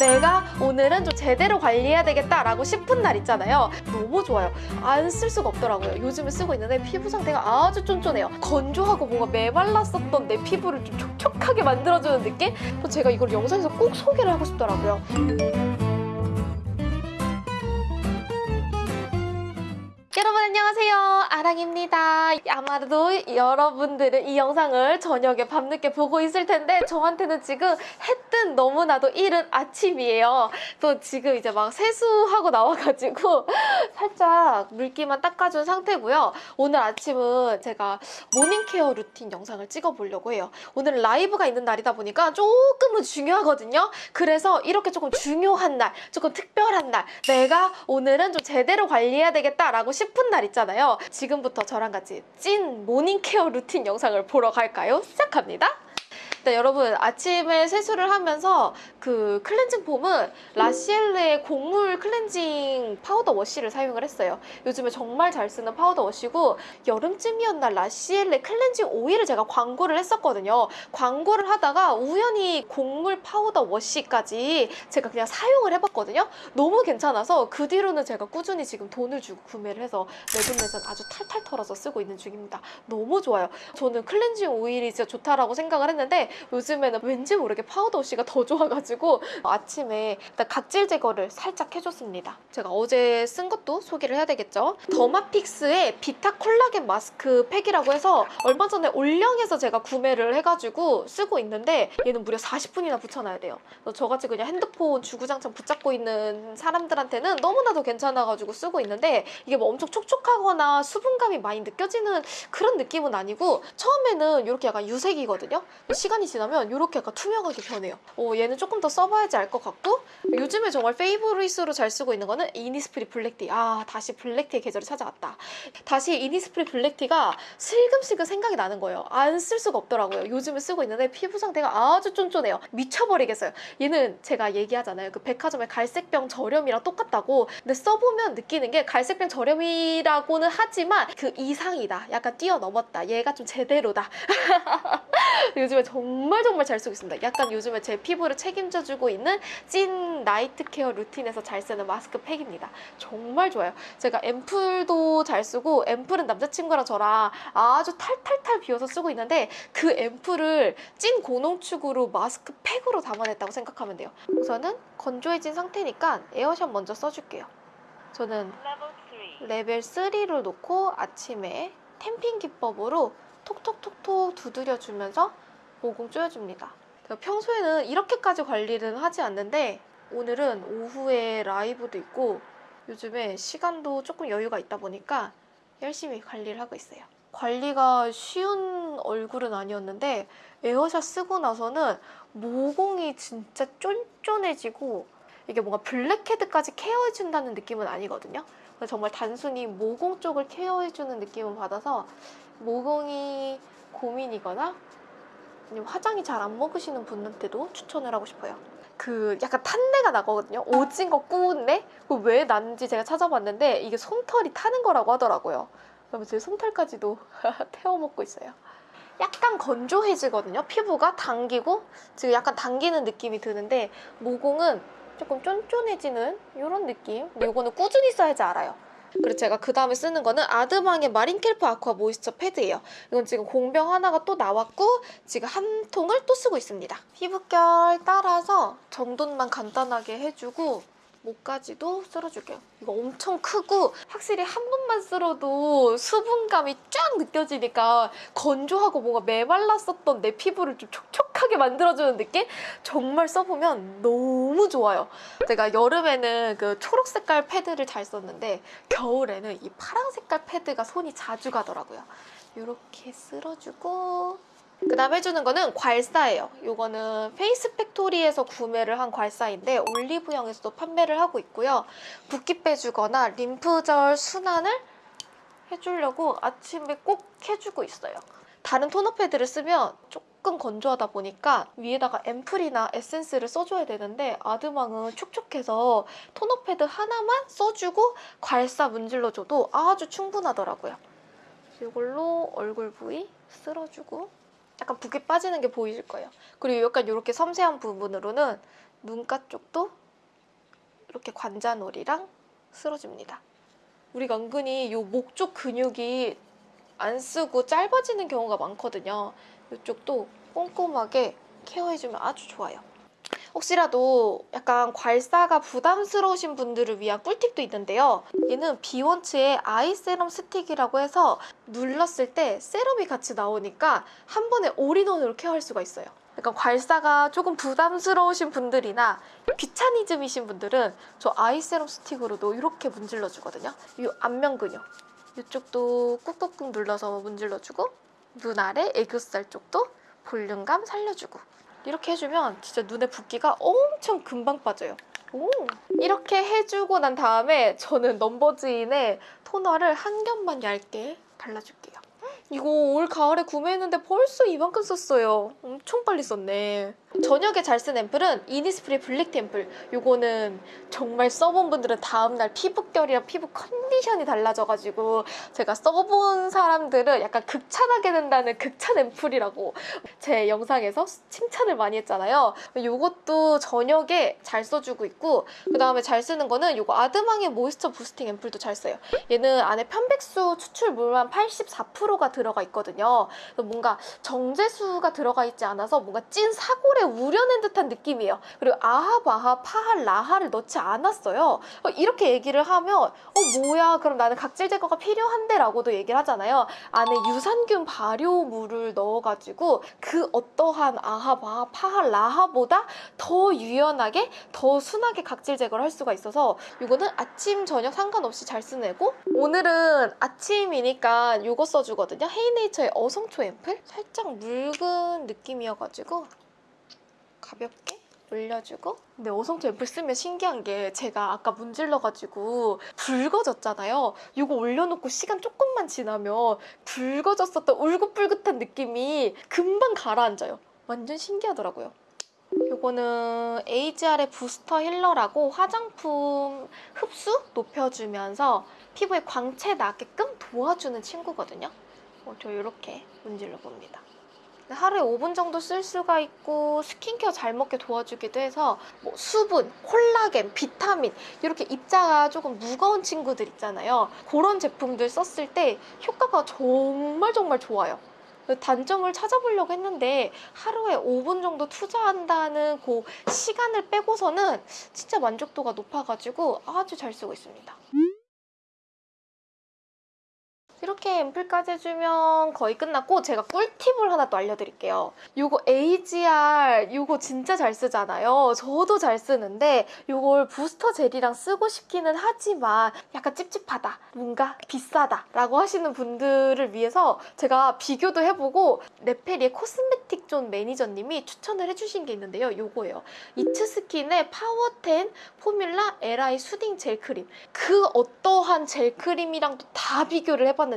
내가 오늘은 좀 제대로 관리해야 되겠다라고 싶은 날 있잖아요. 너무 좋아요. 안 쓸 수가 없더라고요. 요즘에 쓰고 있는데 피부 상태가 아주 쫀쫀해요. 건조하고 뭔가 메말랐었던 내 피부를 좀 촉촉하게 만들어주는 느낌? 제가 이걸 영상에서 꼭 소개를 하고 싶더라고요. 여러분 안녕하세요 아랑입니다. 아마도 여러분들은 이 영상을 저녁에 밤늦게 보고 있을 텐데 저한테는 지금 해 뜬 너무나도 이른 아침이에요. 또 지금 이제 막 세수하고 나와가지고 살짝 물기만 닦아준 상태고요. 오늘 아침은 제가 morning care 루틴 영상을 찍어보려고 해요. 오늘은 라이브가 있는 날이다 보니까 조금은 중요하거든요. 그래서 이렇게 조금 중요한 날 조금 특별한 날 내가 오늘은 좀 제대로 관리해야 되겠다라고 싶은 날 있잖아요. 지금 부터 저랑 같이 찐 morning care 루틴 영상을 보러 갈까요? 시작합니다. 일단 여러분 아침에 세수를 하면서 그 클렌징 폼은 라시엘레의 곡물 클렌징 powder wash를 사용을 했어요. 요즘에 정말 잘 쓰는 powder wash고 여름쯤이었나 라시엘레 클렌징 오일을 제가 광고를 했었거든요. 광고를 하다가 우연히 곡물 powder wash까지 제가 그냥 사용을 해봤거든요. 너무 괜찮아서 그 뒤로는 제가 꾸준히 지금 돈을 주고 구매를 해서 매분매선 아주 탈탈 털어서 쓰고 있는 중입니다. 너무 좋아요. 저는 클렌징 오일이 진짜 좋다라고 생각을 했는데 요즘에는 왠지 모르게 powder wash가 더 좋아가지고 아침에 일단 각질 제거를 살짝 해줬습니다. 제가 어제 쓴 것도 소개를 해야 되겠죠. 더마픽스의 비타 콜라겐 마스크 팩이라고 해서 얼마 전에 올영에서 제가 구매를 해가지고 쓰고 있는데 얘는 무려 40분이나 붙여놔야 돼요. 저같이 그냥 핸드폰 주구장창 붙잡고 있는 사람들한테는 너무나도 괜찮아가지고 쓰고 있는데 이게 뭐 엄청 촉촉하거나 수분감이 많이 느껴지는 그런 느낌은 아니고 처음에는 이렇게 약간 유색이거든요. 시간이 지나면 이렇게 약간 투명하게 변해요. 어, 얘는 조금 더 써봐야지 알 것 같고 요즘에 정말 favorite으로 잘 쓰고 있는 거는 이니스프리 black tea. 아 다시 black tea의 계절이 찾아왔다. 다시 이니스프리 black tea가 슬금슬금 생각이 나는 거예요. 안 쓸 수가 없더라고요. 요즘에 쓰고 있는데 피부 상태가 아주 쫀쫀해요. 미쳐버리겠어요. 얘는 제가 얘기하잖아요. 그 백화점의 갈색병 저렴이랑 똑같다고. 근데 써보면 느끼는 게 갈색병 저렴이라고는 하지만 그 이상이다. 약간 뛰어넘었다. 얘가 좀 제대로다. 요즘에 정말 정말 잘 쓰고 있습니다. 약간 요즘에 제 피부를 책임져주고 있는 찐 night care 루틴에서 잘 쓰는 마스크 팩입니다. 정말 좋아요. 제가 앰플도 잘 쓰고 앰플은 남자친구랑 저랑 아주 탈탈탈 비워서 쓰고 있는데 그 앰플을 찐 고농축으로 마스크 팩으로 담아냈다고 생각하면 돼요. 우선은 건조해진 상태니까 에어샷 먼저 써줄게요. 저는 레벨 3로 놓고 아침에 템핑 기법으로 톡톡톡톡 두드려주면서 모공 조여줍니다. 평소에는 이렇게까지 관리를 하지 않는데 오늘은 오후에 라이브도 있고 요즘에 시간도 조금 여유가 있다 보니까 열심히 관리를 하고 있어요. 관리가 쉬운 얼굴은 아니었는데 에어샷 쓰고 나서는 모공이 진짜 쫀쫀해지고 이게 뭔가 블랙헤드까지 케어해준다는 느낌은 아니거든요. 정말 단순히 모공 쪽을 케어해주는 느낌을 받아서 모공이 고민이거나 화장이 잘 안 먹으시는 분한테도 추천을 하고 싶어요. 그 약간 탄내가 나거든요. 오징어 구운내? 왜 나는지 제가 찾아봤는데 이게 솜털이 타는 거라고 하더라고요. 그러면 제 솜털까지도 태워 먹고 있어요. 약간 건조해지거든요. 피부가 당기고 지금 약간 당기는 느낌이 드는데 모공은 조금 쫀쫀해지는 이런 느낌. 근데 이거는 꾸준히 써야지 알아요. 그리고 제가 그 다음에 쓰는 거는 아드망의 마린켈프 아쿠아 모이스처 패드예요. 이건 지금 공병 하나가 또 나왔고 지금 한 통을 또 쓰고 있습니다. 피부결 따라서 정돈만 간단하게 해주고 목까지도 쓸어줄게요. 이거 엄청 크고 확실히 한 번만 쓸어도 수분감이 쫙 느껴지니까 건조하고 뭔가 메말랐었던 내 피부를 좀 촉촉 하게 만들어주는 느낌? 정말 써보면 너무 좋아요. 제가 여름에는 그 초록 색깔 패드를 잘 썼는데 겨울에는 이 파란 색깔 패드가 손이 자주 가더라고요. 이렇게 쓸어주고 그 다음 해주는 거는 괄사예요. 이거는 페이스 팩토리에서 구매를 한 괄사인데 올리브영에서도 판매를 하고 있고요. 붓기 빼주거나 림프절 순환을 해주려고 아침에 꼭 해주고 있어요. 다른 토너 패드를 쓰면 조금 건조하다 보니까 위에다가 앰플이나 에센스를 써줘야 되는데 아드망은 촉촉해서 토너 패드 하나만 써주고 괄사 문질러줘도 아주 충분하더라고요. 이걸로 얼굴 부위 쓸어주고 약간 붓기 빠지는 게 보이실 거예요. 그리고 약간 이렇게 섬세한 부분으로는 눈가 쪽도 이렇게 관자놀이랑 쓸어줍니다. 우리가 은근히 요목쪽 근육이 안 쓰고 짧아지는 경우가 많거든요. 이쪽도 꼼꼼하게 케어해주면 아주 좋아요. 혹시라도 약간 괄사가 부담스러우신 분들을 위한 꿀팁도 있는데요. 얘는 비원츠의 아이 세럼 스틱이라고 해서 눌렀을 때 세럼이 같이 나오니까 한 번에 올인원으로 케어할 수가 있어요. 약간 괄사가 조금 부담스러우신 분들이나 귀차니즘이신 분들은 저 아이 세럼 스틱으로도 이렇게 문질러 주거든요. 이 안면 근육 이쪽도 꾹꾹꾹 눌러서 문질러 주고 눈 아래 애교살 쪽도 볼륨감 살려주고 이렇게 해주면 진짜 눈에 붓기가 엄청 금방 빠져요. 오. 이렇게 해주고 난 다음에 저는 넘버즈인의 토너를 한 겹만 얇게 발라줄게요. 이거 올 가을에 구매했는데 벌써 이만큼 썼어요. 엄청 빨리 썼네. 저녁에 잘 쓴 앰플은 이니스프리 블랙 앰플. 요거는 정말 써본 분들은 다음날 피부결이랑 피부 컨디션이 달라져가지고 제가 써본 사람들은 약간 극찬하게 된다는 극찬 앰플이라고 제 영상에서 칭찬을 많이 했잖아요. 요것도 저녁에 잘 써주고 있고 그 다음에 잘 쓰는 거는 요거 아드망의 moisture boosting 앰플도 잘 써요. 얘는 안에 편백수 추출물만 84%가 들어가 있거든요. 뭔가 정제수가 들어가 있지 않아서 뭔가 찐 사골 에 우려낸 듯한 느낌이에요. 그리고 아합, 아합, 파할, 라하를 넣지 않았어요. 어, 이렇게 얘기를 하면 어 뭐야 그럼 나는 각질 제거가 필요한데 라고도 얘기를 하잖아요. 안에 유산균 발효물을 넣어가지고 그 어떠한 아합, 아합, 파할, 라하보다 더 유연하게 더 순하게 각질 제거를 할 수가 있어서 이거는 아침 저녁 상관없이 잘 쓰내고 오늘은 아침이니까 이거 써주거든요 헤이네이처의 어성초 앰플 살짝 묽은 느낌이어가지고 가볍게 올려주고 근데 어성초 앰플 쓰면 신기한 게 제가 아까 문질러가지고 붉어졌잖아요 이거 올려놓고 시간 조금만 지나면 붉어졌었던 울긋불긋한 느낌이 금방 가라앉아요 완전 신기하더라고요 이거는 AGR의 부스터 힐러라고 화장품 흡수 높여주면서 피부에 광채 나게끔 도와주는 친구거든요. 어, 저 이렇게 문질러 봅니다. 하루에 5분 정도 쓸 수가 있고 스킨케어 잘 먹게 도와주기도 해서 뭐 수분, 콜라겐, 비타민 이렇게 입자가 조금 무거운 친구들 있잖아요. 그런 제품들 썼을 때 효과가 정말 정말 좋아요. 단점을 찾아보려고 했는데 하루에 5분 정도 투자한다는 그 시간을 빼고서는 진짜 만족도가 높아가지고 아주 잘 쓰고 있습니다. 이렇게 앰플까지 해주면 거의 끝났고 제가 꿀팁을 하나 또 알려드릴게요. 이거 AGE-R 이거 진짜 잘 쓰잖아요. 저도 잘 쓰는데 이걸 부스터 젤이랑 쓰고 싶기는 하지만 약간 찝찝하다, 뭔가 비싸다 라고 하시는 분들을 위해서 제가 비교도 해보고 레페리의 cosmetic zone 매니저님이 추천을 해주신 게 있는데요. 이거예요. 이츠스킨의 Power 10 Formula LI soothing 젤 크림 그 어떠한 젤 크림이랑도 다 비교를 해봤는데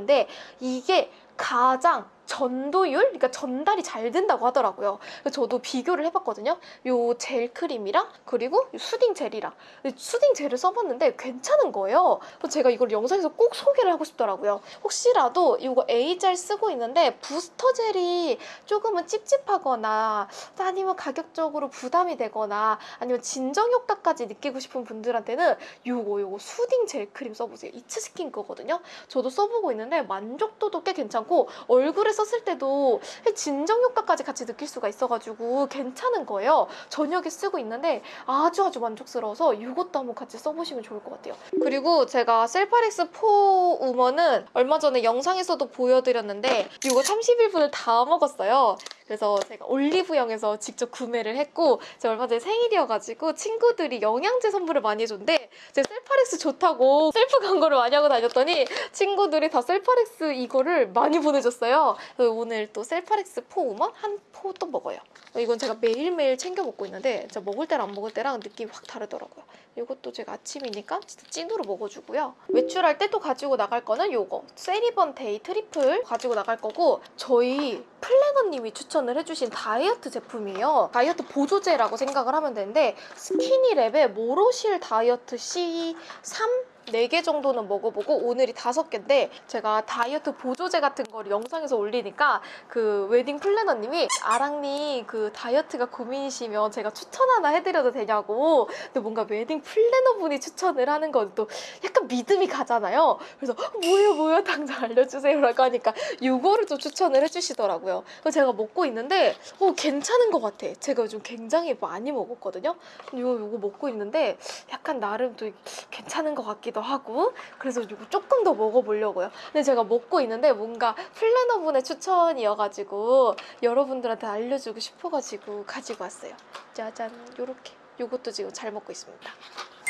이게 가장 전도율, 그러니까 전달이 잘 된다고 하더라고요. 저도 비교를 해봤거든요. 요 젤 크림이랑 그리고 요 수딩 젤이랑 수딩 젤을 써봤는데 괜찮은 거예요. 그래서 제가 이걸 영상에서 꼭 소개를 하고 싶더라고요. 혹시라도 이거 A젤 쓰고 있는데 부스터 젤이 조금은 찝찝하거나 아니면 가격적으로 부담이 되거나 아니면 진정 효과까지 느끼고 싶은 분들한테는 요거 요거 soothing 젤 크림 써보세요. 이츠 스킨 거거든요. 저도 써보고 있는데 만족도도 꽤 괜찮고 얼굴에 썼을 때도 진정 효과까지 같이 느낄 수가 있어가지고 괜찮은 거예요. 저녁에 쓰고 있는데 아주 아주 만족스러워서 이것도 한번 같이 써보시면 좋을 것 같아요. 그리고 제가 셀파렉스 for woman은 얼마 전에 영상에서도 보여드렸는데 이거 31분을 다 먹었어요. 그래서 제가 올리브영에서 직접 구매를 했고 제가 얼마 전에 생일이어가지고 친구들이 영양제 선물을 많이 해줬는데 제가 셀파렉스 좋다고 셀프 광고를 많이 하고 다녔더니 친구들이 다 셀파렉스 이거를 많이 보내줬어요. 그래서 오늘 또 셀파렉스 for woman 한포 또 먹어요. 이건 제가 매일매일 챙겨 먹고 있는데 진짜 먹을 때랑 안 먹을 때랑 느낌이 확 다르더라고요. 이것도 제가 아침이니까 진짜 찐으로 먹어주고요. 외출할 때 또 가지고 나갈 거는 요거 세리번 데이 트리플 가지고 나갈 거고 저희 플래너님이 추천을 해주신 다이어트 제품이에요. 다이어트 보조제라고 생각을 하면 되는데 스키니랩의 모로실 다이어트 C3 4개 정도는 먹어보고 오늘이 5개인데 제가 다이어트 보조제 같은 거를 영상에서 올리니까 그 웨딩 플래너님이 아랑님 그 다이어트가 고민이시면 제가 추천 하나 해드려도 되냐고. 근데 뭔가 웨딩 플래너분이 추천을 하는 건 또 약간 믿음이 가잖아요. 그래서 뭐예요 뭐예요? 당장 알려주세요 라고 하니까 이거를 또 추천을 해주시더라고요. 그래서 제가 먹고 있는데 어 괜찮은 것 같아. 제가 요즘 굉장히 많이 먹었거든요. 이거 이거 먹고 있는데 약간 나름 또 괜찮은 것 같기도 하고 그래서 조금 더 먹어보려고요. 근데 제가 먹고 있는데 뭔가 플래너분의 추천이어가지고 여러분들한테 알려주고 싶어가지고 가지고 왔어요. 짜잔 요렇게 요것도 지금 잘 먹고 있습니다.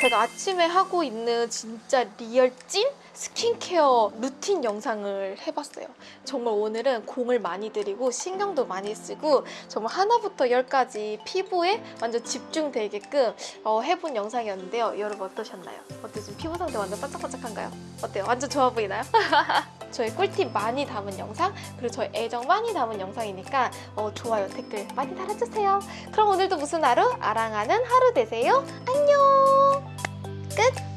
제가 아침에 하고 있는 진짜 real 찐 스킨케어 루틴 영상을 해봤어요. 정말 오늘은 공을 많이 들이고 신경도 많이 쓰고 정말 하나부터 열까지 피부에 완전 집중되게끔 어, 해본 영상이었는데요. 여러분 어떠셨나요? 어때 지금 피부 상태 완전 반짝반짝한가요? 어때요? 완전 좋아 보이나요? 저희 꿀팁 많이 담은 영상 그리고 저희 애정 많이 담은 영상이니까 어, 좋아요 댓글 많이 달아주세요. 그럼 오늘도 무슨 하루? 아랑하는 하루 되세요. 안녕. 끝.